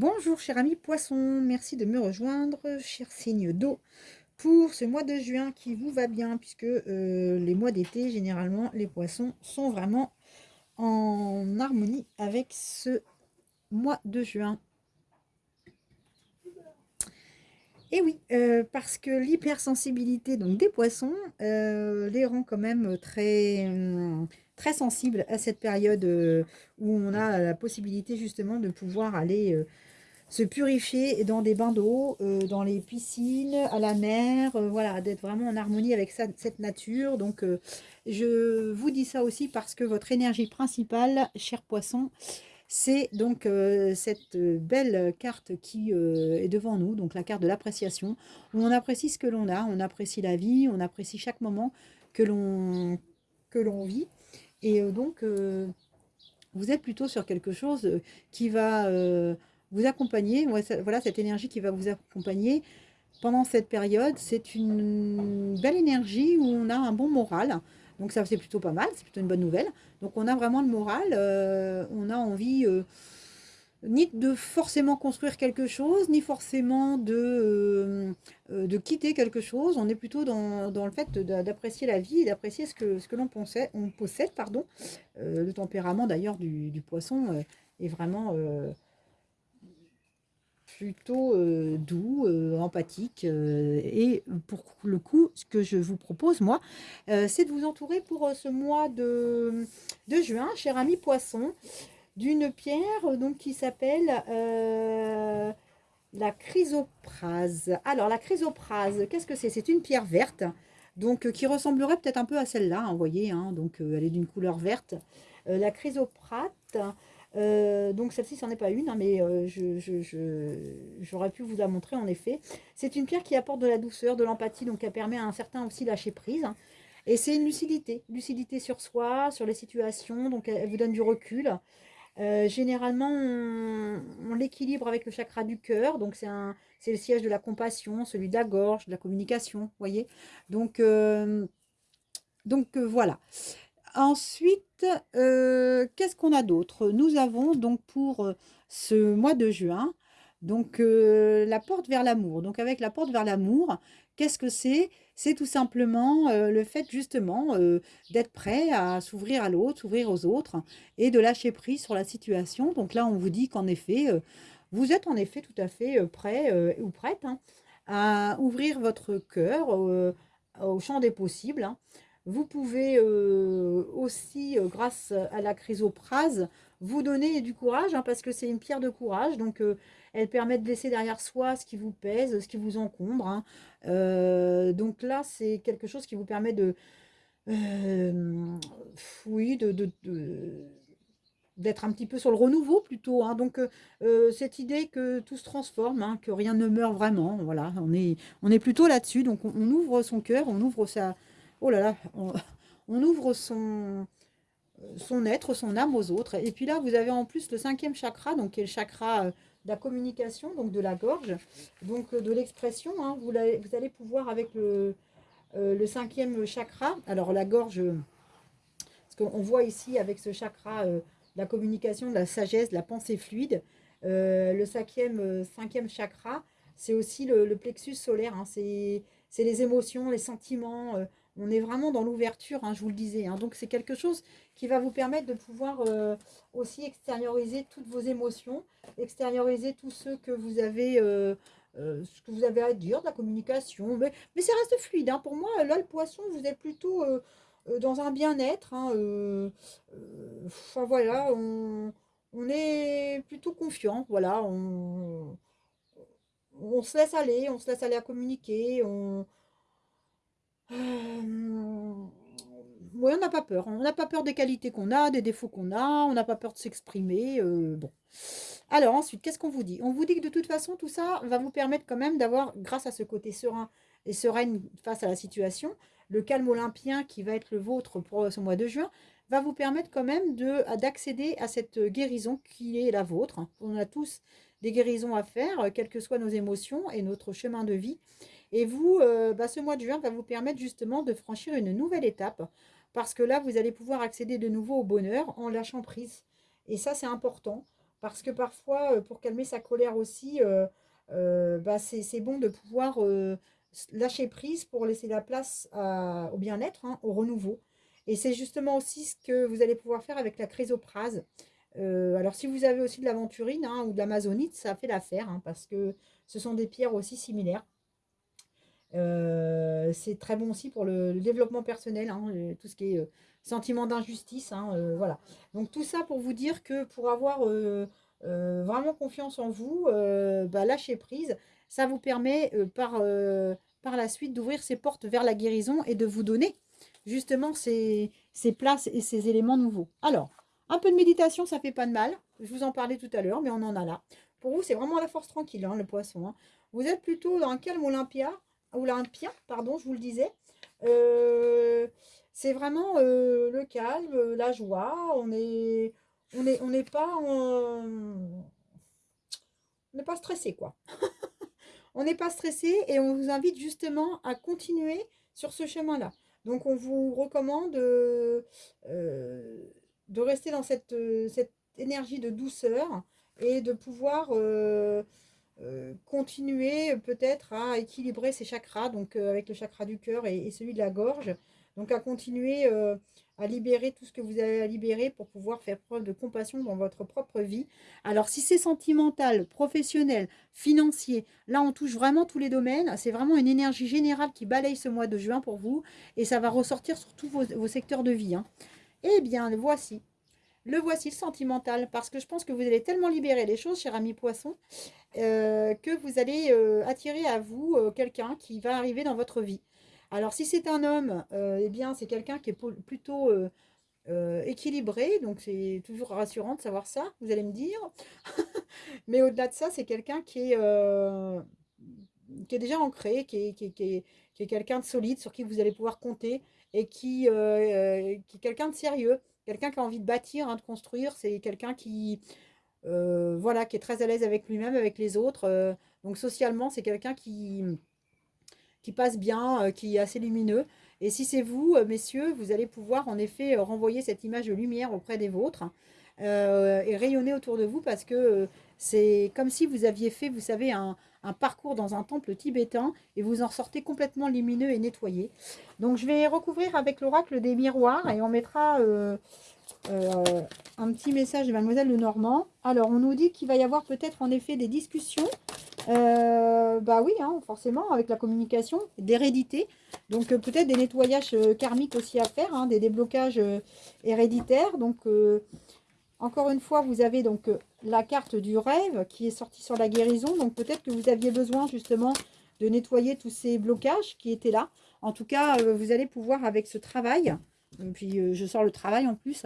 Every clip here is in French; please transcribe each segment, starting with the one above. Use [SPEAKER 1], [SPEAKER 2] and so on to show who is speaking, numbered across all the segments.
[SPEAKER 1] Bonjour cher ami poisson, merci de me rejoindre, cher signe d'eau, pour ce mois de juin qui vous va bien, puisque euh, les mois d'été, généralement, les poissons sont vraiment en harmonie avec ce mois de juin. Et oui, euh, parce que l'hypersensibilité des poissons euh, les rend quand même très, très sensibles à cette période où on a la possibilité justement de pouvoir aller se purifier dans des bains d'eau, euh, dans les piscines, à la mer, euh, voilà, d'être vraiment en harmonie avec cette nature. Donc, euh, je vous dis ça aussi parce que votre énergie principale, cher poisson, c'est donc cette belle carte qui est devant nous, donc la carte de l'appréciation, où on apprécie ce que l'on a, on apprécie la vie, on apprécie chaque moment que l'on que l'on vit. Et donc, vous êtes plutôt sur quelque chose qui va vous accompagner, voilà cette énergie qui va vous accompagner pendant cette période. C'est une belle énergie où on a un bon moral. Donc ça c'est plutôt pas mal, c'est plutôt une bonne nouvelle. Donc on a vraiment le moral, euh, on a envie euh, ni de forcément construire quelque chose, ni forcément de, euh, de quitter quelque chose. On est plutôt dans, le fait d'apprécier la vie, d'apprécier ce que, ce que l'on on possède. Pardon. le tempérament d'ailleurs du, du, poisson est vraiment plutôt euh, doux, euh, empathique. Euh, et pour le coup, ce que je vous propose, moi, c'est de vous entourer pour ce mois de, de juin, cher ami poisson, d'une pierre donc qui s'appelle la chrysoprase. Alors, la chrysoprase, qu'est-ce que c'est? C'est une pierre verte, donc qui ressemblerait peut-être un peu à celle-là, hein, vous voyez, hein, donc elle est d'une couleur verte. la chrysoprate, euh, donc celle-ci, c'en est pas une, hein, mais euh, j'aurais pu vous la montrer en effet. C'est une pierre qui apporte de la douceur, de l'empathie, donc elle permet à un certain aussi lâcher prise. Hein. Et c'est une lucidité, lucidité sur soi, sur les situations, donc elle, vous donne du recul. Euh, généralement, on, l'équilibre avec le chakra du cœur, donc c'est le siège de la compassion, celui de la gorge, de la communication, voyez. Donc, donc voilà. Ensuite, euh, qu'est-ce qu'on a d'autre? Nous avons donc pour euh, ce mois de juin, donc euh, la porte vers l'amour. Donc avec la porte vers l'amour, qu'est-ce que c'est? C'est tout simplement le fait justement d'être prêt à s'ouvrir à l'autre, s'ouvrir aux autres et de lâcher prise sur la situation. Donc là, on vous dit qu'en effet, vous êtes en effet tout à fait prêt ou prête hein, à ouvrir votre cœur au champ des possibles. Hein. Vous pouvez euh, aussi, euh, grâce à la chrysoprase, vous donner du courage, hein, parce que c'est une pierre de courage. Donc, euh, elle permet de laisser derrière soi ce qui vous pèse, ce qui vous encombre. Hein. donc là, c'est quelque chose qui vous permet de... oui, de, d'être un petit peu sur le renouveau plutôt. Hein. Donc, cette idée que tout se transforme, que rien ne meurt vraiment, voilà, on est, on est plutôt là-dessus. Donc, on, ouvre son cœur, on ouvre sa, oh là là, on, ouvre son, être, son âme aux autres. Et puis là, vous avez en plus le cinquième chakra, donc qui est le chakra euh, de la communication, donc de la gorge, donc euh, de l'expression. Hein. vous, allez pouvoir avec le, euh, le cinquième chakra, alors la gorge, parce qu'on voit ici avec ce chakra la communication, la sagesse, la pensée fluide, le cinquième, cinquième chakra, c'est aussi le, plexus solaire, hein. c'est les émotions, les sentiments, on est vraiment dans l'ouverture, hein, je vous le disais. Hein. Donc, c'est quelque chose qui va vous permettre de pouvoir euh, aussi extérioriser toutes vos émotions, extérioriser tout ce que vous avez, euh, euh, ce que vous avez à dire, de la communication. Mais, mais ça reste fluide. Hein. Pour moi, là, le poisson, vous êtes plutôt dans un bien-être. enfin, voilà, on, est plutôt confiant. Voilà, on, se laisse aller, on se laisse aller à communiquer, euh, on n'a pas peur. On n'a pas peur des qualités qu'on a, des défauts qu'on a. On n'a pas peur de s'exprimer. Euh, bon. Alors ensuite, qu'est-ce qu'on vous dit? On vous dit que de toute façon, tout ça va vous permettre quand même d'avoir, grâce à ce côté serein et sereine face à la situation, le calme olympien qui va être le vôtre pour ce mois de juin, va vous permettre quand même d'accéder à cette guérison qui est la vôtre. On a tous des guérisons à faire, quelles que soient nos émotions et notre chemin de vie. Et vous, euh, bah, ce mois de juin va vous permettre justement de franchir une nouvelle étape. Parce que là, vous allez pouvoir accéder de nouveau au bonheur en lâchant prise. Et ça, c'est important. Parce que parfois, pour calmer sa colère aussi, bah, c'est bon de pouvoir lâcher prise pour laisser la place au bien-être, hein, au renouveau. Et c'est justement aussi ce que vous allez pouvoir faire avec la chrysoprase. Euh, alors, si vous avez aussi de l'aventurine hein, ou de l'amazonite, ça fait l'affaire, hein, parce que ce sont des pierres aussi similaires. Euh, c'est très bon aussi pour le, développement personnel, hein, tout ce qui est euh, sentiment d'injustice. voilà. Donc, tout ça pour vous dire que pour avoir vraiment confiance en vous, bah, lâcher prise, ça vous permet par, par la suite d'ouvrir ces portes vers la guérison et de vous donner justement ces, ces places et ces éléments nouveaux. Alors, un peu de méditation, ça fait pas de mal. Je vous en parlais tout à l'heure, mais on en a là. Pour vous, c'est vraiment la force tranquille, hein, le poisson. Hein. Vous êtes plutôt dans un calme olympia, olympien, pardon, je vous le disais. Euh, c'est vraiment euh, le calme, la joie. On est, on est, on n'est pas, on n'est pas stressé, quoi. on n'est pas stressé et on vous invite justement à continuer sur ce chemin-là. Donc, on vous recommande euh, de rester dans cette, euh, cette énergie de douceur et de pouvoir euh, euh, continuer peut-être à équilibrer ses chakras, donc avec le chakra du cœur et, celui de la gorge. Donc à continuer à libérer tout ce que vous avez à libérer pour pouvoir faire preuve de compassion dans votre propre vie. Alors si c'est sentimental, professionnel, financier, là on touche vraiment tous les domaines. C'est vraiment une énergie générale qui balaye ce mois de juin pour vous et ça va ressortir sur tous vos, secteurs de vie. Hein. Eh bien, voici. Le voici, le sentimental, parce que je pense que vous allez tellement libérer les choses, cher ami poisson, euh, que vous allez euh, attirer à vous euh, quelqu'un qui va arriver dans votre vie. Alors, si c'est un homme, eh bien, c'est quelqu'un qui est plutôt équilibré, donc c'est toujours rassurant de savoir ça, vous allez me dire. Mais au-delà de ça, c'est quelqu'un qui est, qui est déjà ancré, qui est, qui est quelqu'un de solide, sur qui vous allez pouvoir compter, et qui, qui est quelqu'un de sérieux, quelqu'un qui a envie de bâtir, hein, de construire, c'est quelqu'un qui, euh, voilà, qui est très à l'aise avec lui-même, avec les autres. donc socialement, c'est quelqu'un qui, qui passe bien, qui est assez lumineux. Et si c'est vous, messieurs, vous allez pouvoir en effet renvoyer cette image de lumière auprès des vôtres et rayonner autour de vous parce que c'est comme si vous aviez fait, vous savez, un, parcours dans un temple tibétain et vous en sortez complètement lumineux et nettoyé. Donc je vais recouvrir avec l'oracle des miroirs et on mettra euh, euh, un petit message de Mademoiselle Lenormand. Alors on nous dit qu'il va y avoir peut-être en effet des discussions. Euh, bah oui, hein, forcément, avec la communication, d'hérédité. Donc peut-être des nettoyages karmiques aussi à faire, hein, des déblocages héréditaires. Donc encore une fois, vous avez donc euh, la carte du rêve qui est sortie sur la guérison. Donc peut-être que vous aviez besoin justement de nettoyer tous ces blocages qui étaient là. En tout cas, euh, vous allez pouvoir avec ce travail, puis euh, je sors le travail en plus,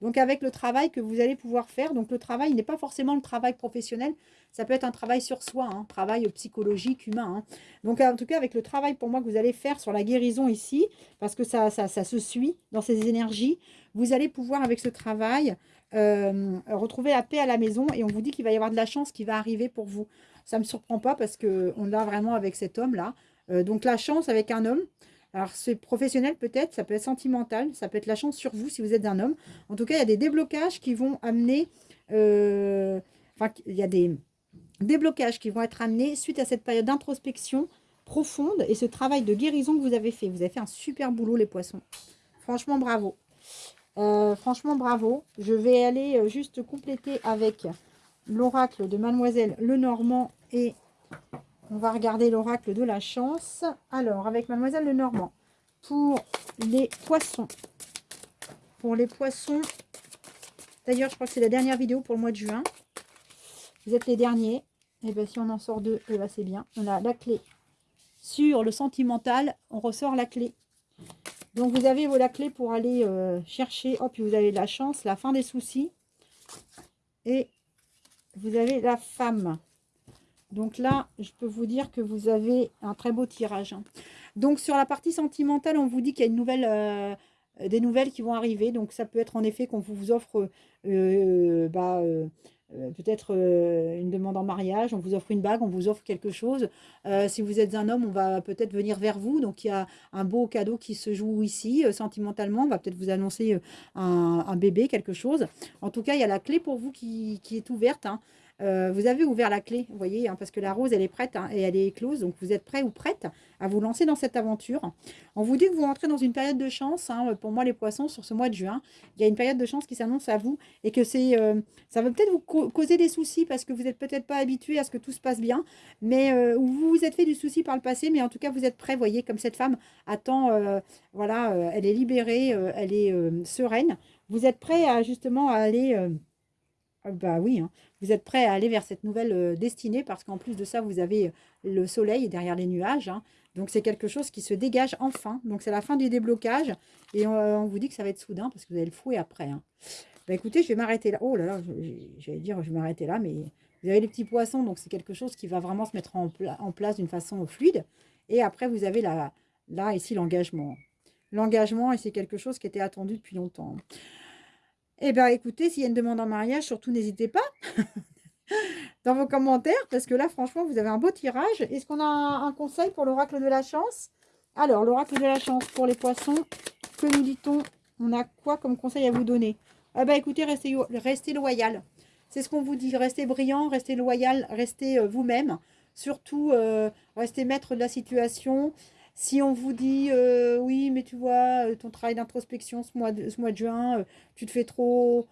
[SPEAKER 1] donc avec le travail que vous allez pouvoir faire, donc le travail n'est pas forcément le travail professionnel, ça peut être un travail sur soi, un hein, travail psychologique, humain. Hein. Donc en tout cas avec le travail pour moi que vous allez faire sur la guérison ici, parce que ça se suit dans ces énergies, vous allez pouvoir avec ce travail euh, retrouver la paix à la maison et on vous dit qu'il va y avoir de la chance qui va arriver pour vous. Ça ne me surprend pas parce qu'on l'a vraiment avec cet homme-là. Euh, donc la chance avec un homme, alors c'est professionnel peut-être, ça peut être sentimental, ça peut être la chance sur vous si vous êtes un homme. En tout cas, il y a des déblocages qui vont amener, euh, enfin il y a des déblocages qui vont être amenés suite à cette période d'introspection profonde et ce travail de guérison que vous avez fait. Vous avez fait un super boulot les poissons. Franchement, bravo. Euh, franchement, bravo. Je vais aller euh, juste compléter avec l'oracle de Mademoiselle Lenormand et on va regarder l'oracle de la chance. Alors, avec Mademoiselle Lenormand, pour les poissons. Pour les poissons, d'ailleurs, je crois que c'est la dernière vidéo pour le mois de juin. Vous êtes les derniers. Et eh bien, si on en sort deux, eh ben, c'est bien. On a la clé. Sur le sentimental, on ressort la clé. Donc, vous avez la clé pour aller euh, chercher. Oh, puis vous avez la chance, la fin des soucis. Et vous avez la femme. Donc là, je peux vous dire que vous avez un très beau tirage. Hein. Donc, sur la partie sentimentale, on vous dit qu'il y a une nouvelle... Euh, des nouvelles qui vont arriver. Donc ça peut être en effet qu'on vous offre bah, euh, peut-être euh, une demande en mariage, on vous offre une bague, on vous offre quelque chose. Euh, si vous êtes un homme, on va peut-être venir vers vous. Donc, il y a un beau cadeau qui se joue ici, sentimentalement. On va peut-être vous annoncer un, bébé, quelque chose. En tout cas, il y a la clé pour vous qui, est ouverte. Hein. Euh, vous avez ouvert la clé, vous voyez, hein, parce que la rose, elle est prête hein, et elle est éclose. Donc, vous êtes prêt ou prête à vous lancer dans cette aventure. On vous dit que vous rentrez dans une période de chance. Hein, pour moi, les poissons, sur ce mois de juin, il y a une période de chance qui s'annonce à vous et que euh, ça va peut-être vous causer des soucis parce que vous n'êtes peut-être pas habitué à ce que tout se passe bien, mais euh, vous vous êtes fait du souci par le passé, mais en tout cas, vous êtes prêt, voyez, comme cette femme attend, voilà, elle est libérée, elle est sereine. Vous êtes prêt à justement à aller bah oui, hein. vous êtes prêt à aller vers cette nouvelle euh, destinée parce qu'en plus de ça, vous avez euh, le soleil derrière les nuages. Hein. Donc c'est quelque chose qui se dégage enfin. Donc c'est la fin du déblocage et on, vous dit que ça va être soudain parce que vous avez le fouet après. Hein. Bah écoutez, je vais m'arrêter là. Oh là là, j'allais dire je vais m'arrêter là, mais vous avez les petits poissons, donc c'est quelque chose qui va vraiment se mettre en, place d'une façon fluide. Et après, vous avez la, là, ici, l'engagement. L'engagement, et c'est quelque chose qui était attendu depuis longtemps. Eh bien, écoutez, s'il y a une demande en mariage, surtout n'hésitez pas dans vos commentaires, parce que là, franchement, vous avez un beau tirage. Est-ce qu'on a un, conseil pour l'oracle de la chance? Alors, l'oracle de la chance pour les poissons, que nous dit-on? On a quoi comme conseil à vous donner? Eh bien, écoutez, restez, restez loyal. C'est ce qu'on vous dit. Restez brillant, restez loyal, restez euh, vous-même. Surtout, euh, restez maître de la situation. Si on vous dit, euh, oui, mais tu vois, euh, ton travail d'introspection ce mois, de, juin, euh, tu te fais trop,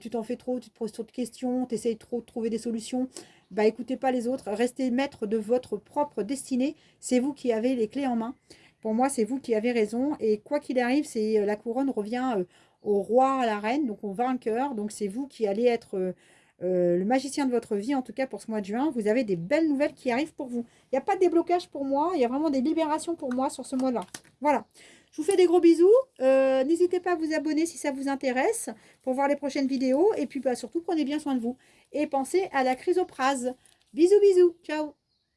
[SPEAKER 1] tu t'en fais trop, tu te poses trop de questions, tu essayes trop de trouver des solutions, bah écoutez pas les autres, restez maître de votre propre destinée, c'est vous qui avez les clés en main. Pour moi, c'est vous qui avez raison, et quoi qu'il arrive, c'est la couronne revient au roi, à la reine, donc au vainqueur, donc c'est vous qui allez être euh, le magicien de votre vie, en tout cas pour ce mois de juin, vous avez des belles nouvelles qui arrivent pour vous. Il n'y a pas de déblocage pour moi, il y a vraiment des libérations pour moi sur ce mois-là. Voilà. Je vous fais des gros bisous. Euh, n'hésitez pas à vous abonner si ça vous intéresse pour voir les prochaines vidéos. Et puis bah, surtout, prenez bien soin de vous. Et pensez à la chrysoprase. Bisous, bisous. Ciao